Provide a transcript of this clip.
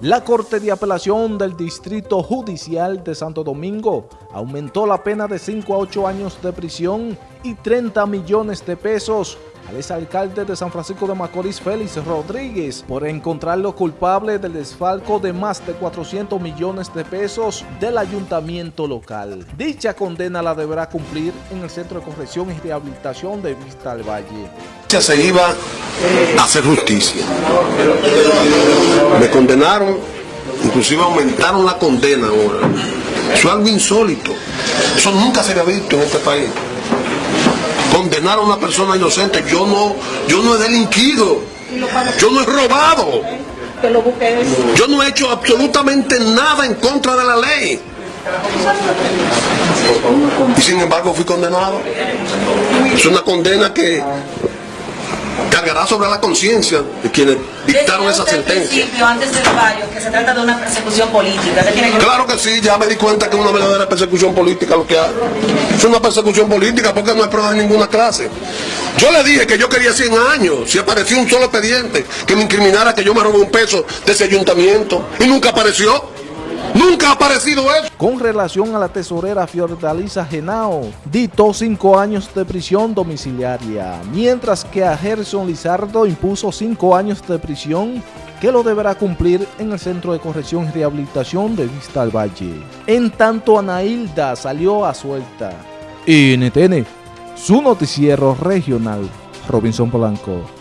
La Corte de Apelación del Distrito Judicial de Santo Domingo aumentó la pena de 5 a 8 años de prisión y 30 millones de pesos al exalcalde de San Francisco de Macorís, Félix Rodríguez, por encontrarlo culpable del desfalco de más de 400 millones de pesos del ayuntamiento local. Dicha condena la deberá cumplir en el Centro de Corrección y Rehabilitación de Vista al Valle. Se iba a hacer justicia. Condenaron, inclusive aumentaron la condena ahora. Eso es algo insólito. Eso nunca se había visto en este país condenar a una persona inocente. Yo no, yo no he delinquido. Yo no he robado. Yo no he hecho absolutamente nada en contra de la ley. Y sin embargo fui condenado. Es una condena que cargará sobre la conciencia de quienes dictaron esa sentencia. antes del fallo, que se trata de una persecución política. Claro que sí, ya me di cuenta que es una verdadera persecución política lo que hay. Es una persecución política porque no hay prueba de ninguna clase. Yo le dije que yo quería 100 años, si apareció un solo expediente que me incriminara que yo me robé un peso de ese ayuntamiento y nunca apareció. Nunca ha aparecido eso. Con relación a la tesorera Fiordalisa Genao, dictó cinco años de prisión domiciliaria, mientras que a Gerson Lizardo impuso cinco años de prisión que lo deberá cumplir en el Centro de Corrección y Rehabilitación de Vista al Valle. En tanto, Anailda salió a suelta. NTN, su noticiero regional, Robinson Polanco.